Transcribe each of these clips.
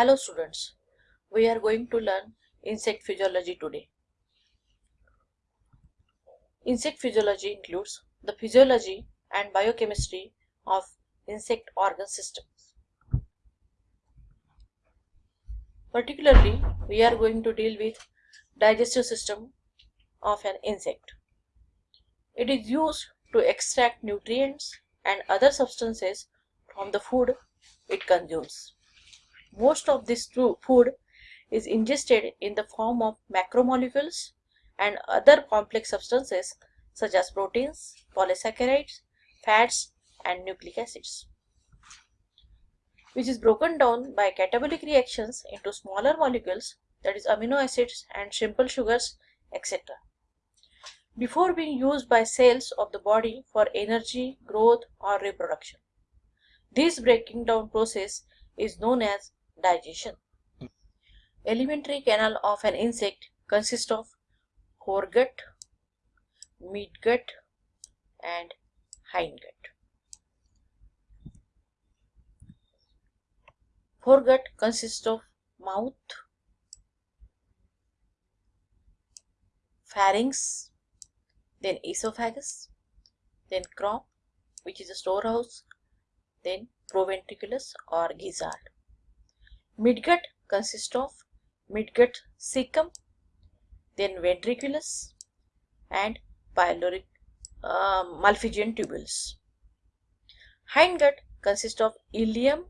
Hello students, we are going to learn insect physiology today. Insect physiology includes the physiology and biochemistry of insect organ systems. Particularly, we are going to deal with digestive system of an insect. It is used to extract nutrients and other substances from the food it consumes. Most of this food is ingested in the form of macromolecules and other complex substances such as proteins, polysaccharides, fats and nucleic acids which is broken down by catabolic reactions into smaller molecules that is amino acids and simple sugars etc. Before being used by cells of the body for energy, growth or reproduction. This breaking down process is known as digestion. Alimentary canal of an insect consists of foregut, midgut and hindgut. Foregut consists of mouth, pharynx, then esophagus, then crop which is a storehouse, then proventriculus or gizzard. Midgut consists of midgut cecum, then ventriculus and pyloric uh, Malpighian tubules. Hindgut consists of ileum,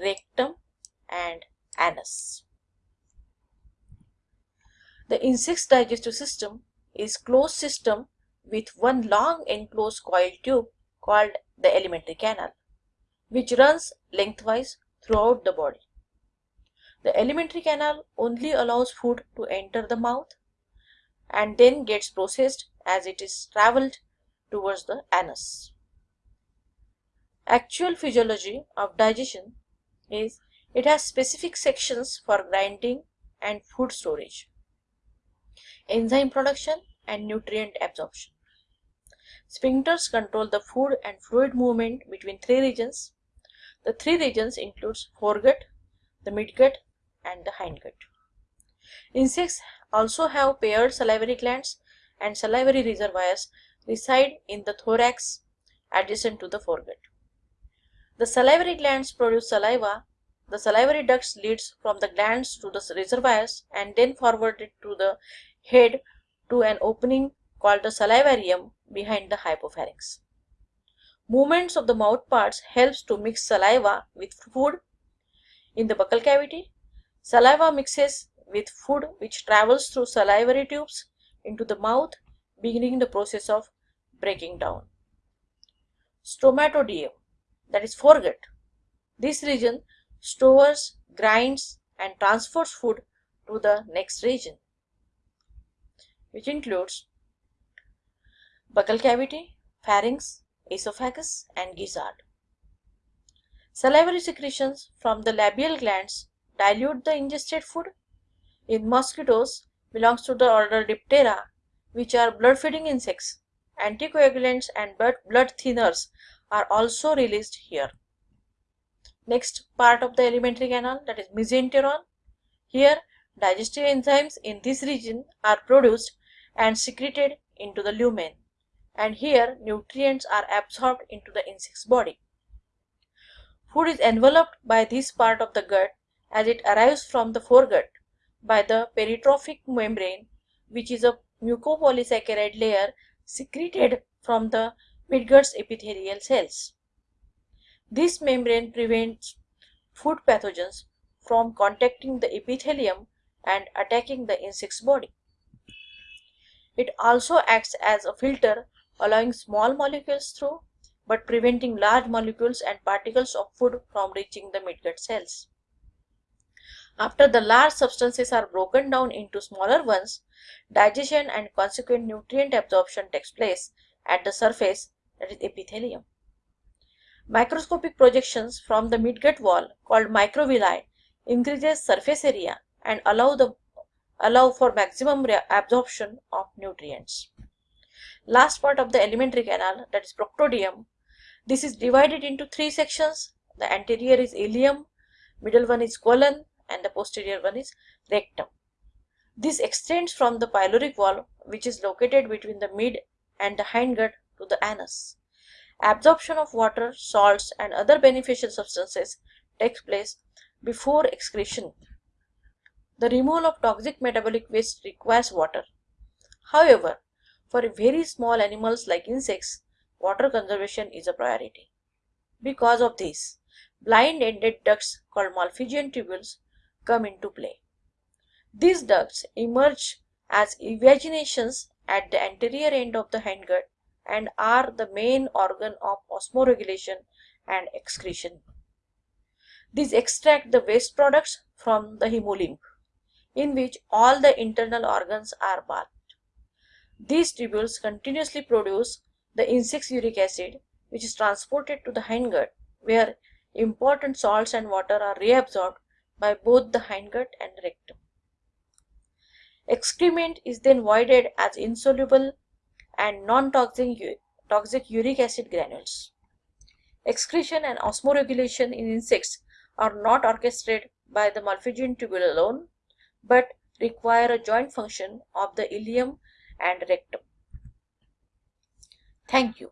rectum and anus. The insect's digestive system is closed system with one long enclosed coil tube called the alimentary canal, which runs lengthwise throughout the body. The alimentary canal only allows food to enter the mouth and then gets processed as it is traveled towards the anus. Actual physiology of digestion is it has specific sections for grinding and food storage, enzyme production and nutrient absorption. Sphincters control the food and fluid movement between three regions. The three regions includes foregut, the midgut and the hindgut. Insects also have paired salivary glands and salivary reservoirs reside in the thorax adjacent to the foregut. The salivary glands produce saliva. The salivary ducts leads from the glands to the reservoirs and then forwarded to the head to an opening called the salivarium behind the hypopharynx. Movements of the mouth parts helps to mix saliva with food in the buccal cavity. Saliva mixes with food which travels through salivary tubes into the mouth beginning the process of breaking down. Stomatodeum that is foregut. This region stores, grinds and transfers food to the next region which includes buccal cavity, pharynx, esophagus and gizzard. Salivary secretions from the labial glands dilute the ingested food. In mosquitoes belongs to the order Diptera which are blood-feeding insects. Anticoagulants and blood thinners are also released here. Next part of the alimentary canal that is mesenteron. Here digestive enzymes in this region are produced and secreted into the lumen and here nutrients are absorbed into the insect's body. Food is enveloped by this part of the gut as it arrives from the foregut by the peritrophic membrane which is a mucopolysaccharide layer secreted from the midgut's epithelial cells. This membrane prevents food pathogens from contacting the epithelium and attacking the insect's body. It also acts as a filter allowing small molecules through but preventing large molecules and particles of food from reaching the midgut cells. After the large substances are broken down into smaller ones, digestion and consequent nutrient absorption takes place at the surface that is epithelium. Microscopic projections from the midgut wall called microvilli increases surface area and allow the allow for maximum absorption of nutrients. Last part of the alimentary canal that is proctodeum. This is divided into three sections. The anterior is ileum, middle one is colon and the posterior one is rectum. This extends from the pyloric valve which is located between the mid and the hindgut to the anus. Absorption of water, salts and other beneficial substances takes place before excretion. The removal of toxic metabolic waste requires water. However, for very small animals like insects, water conservation is a priority. Because of this, blind-ended ducts called Malpighian tubules come into play. These ducts emerge as evaginations at the anterior end of the hindgut and are the main organ of osmoregulation and excretion. These extract the waste products from the hemolymph, in which all the internal organs are bathed. These tubules continuously produce the insect's uric acid, which is transported to the hindgut, where important salts and water are reabsorbed by both the hindgut and rectum. Excrement is then voided as insoluble and non-toxic toxic uric acid granules. Excretion and osmoregulation in insects are not orchestrated by the Malpighian tubule alone, but require a joint function of the ileum and rectum. Thank you.